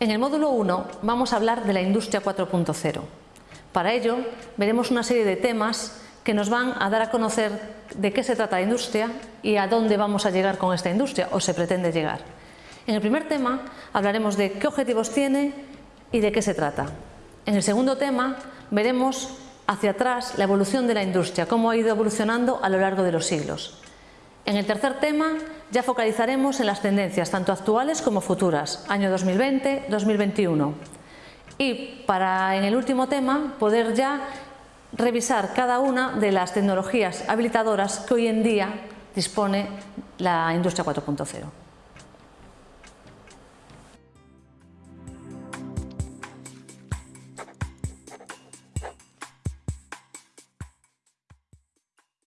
En el módulo 1 vamos a hablar de la industria 4.0. Para ello veremos una serie de temas que nos van a dar a conocer de qué se trata la industria y a dónde vamos a llegar con esta industria o se pretende llegar. En el primer tema hablaremos de qué objetivos tiene y de qué se trata. En el segundo tema veremos hacia atrás la evolución de la industria, cómo ha ido evolucionando a lo largo de los siglos. En el tercer tema ya focalizaremos en las tendencias tanto actuales como futuras, año 2020-2021. Y para en el último tema poder ya revisar cada una de las tecnologías habilitadoras que hoy en día dispone la industria 4.0.